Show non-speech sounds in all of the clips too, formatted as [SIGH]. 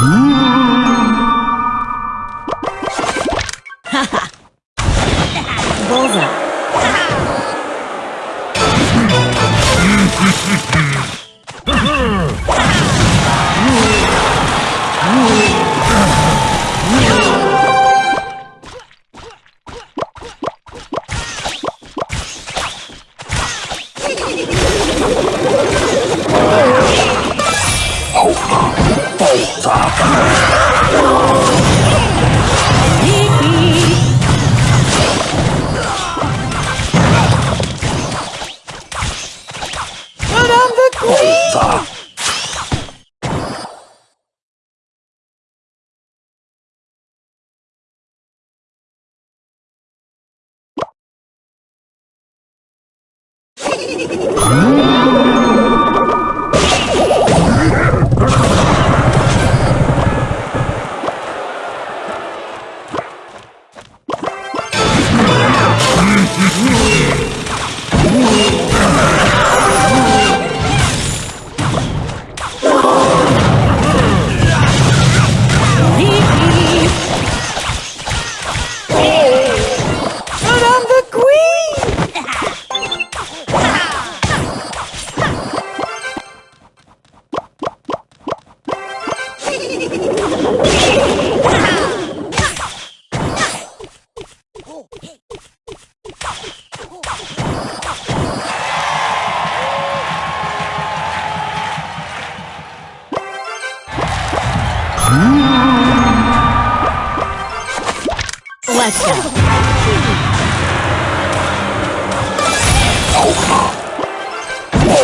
Bullseye. I'm the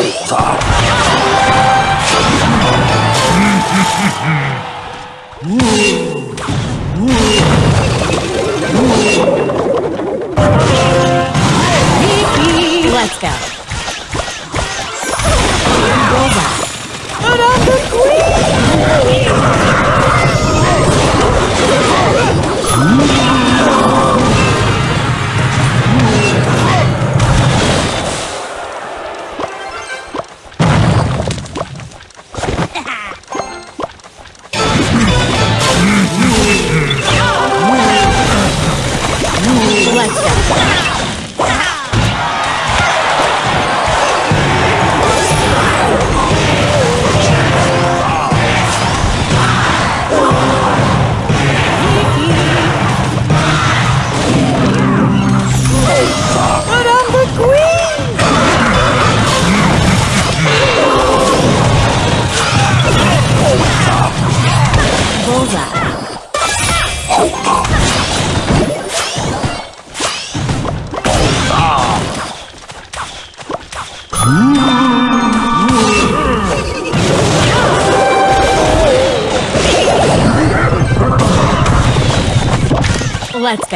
Let's go. Bullseye. But I'm the queen! Let's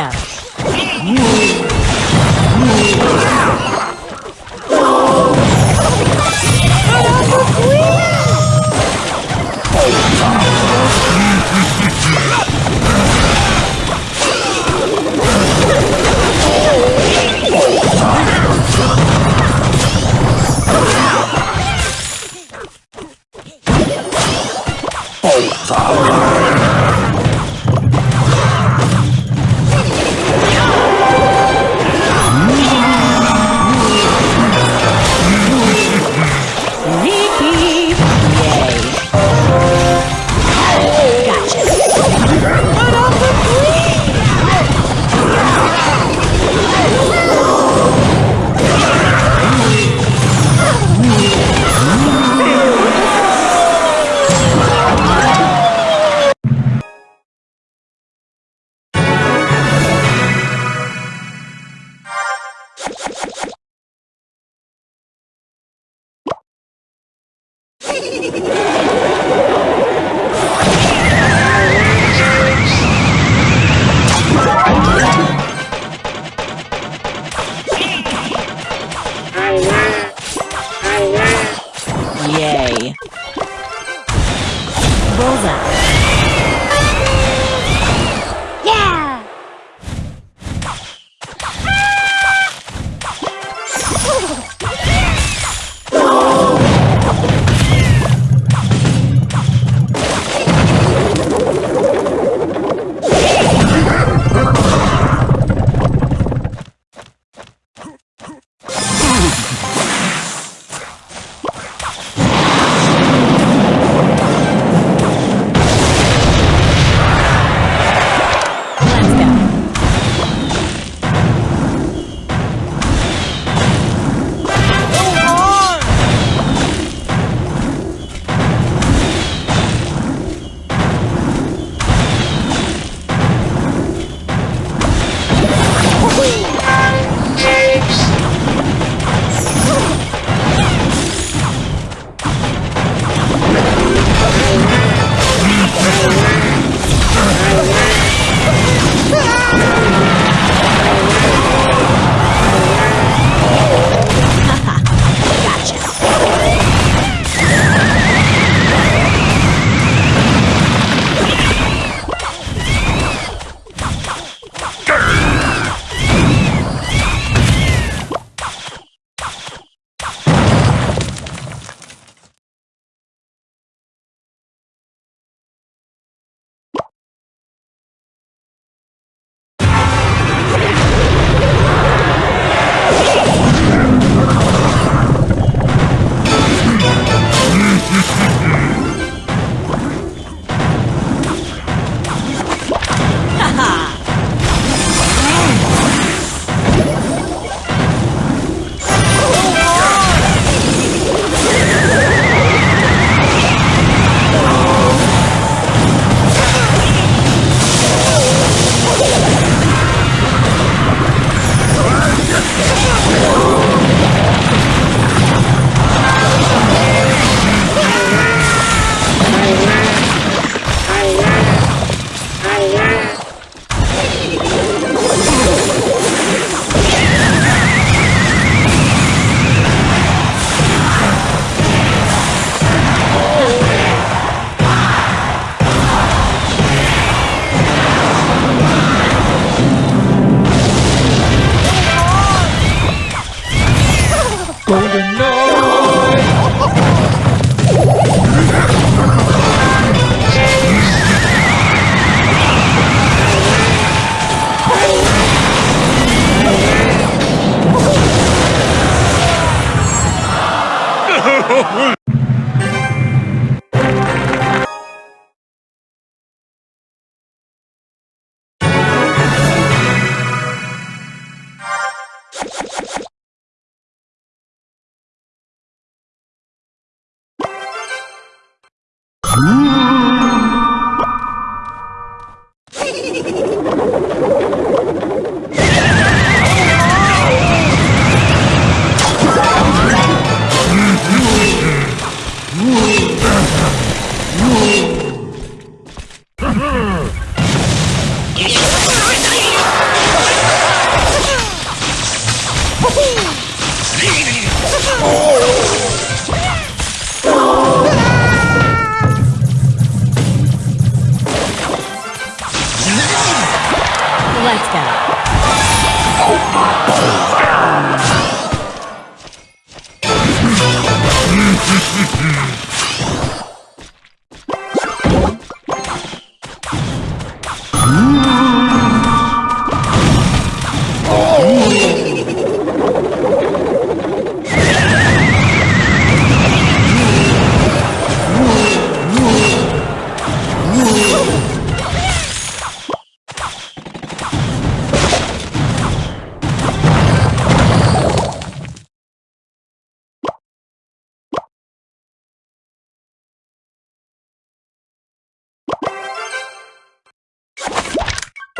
go.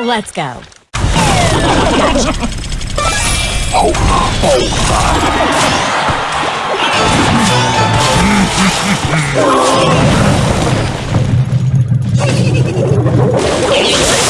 Let's go. Let's [LAUGHS]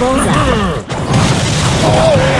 Bullseye. [LAUGHS] Bullseye.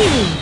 Gotcha.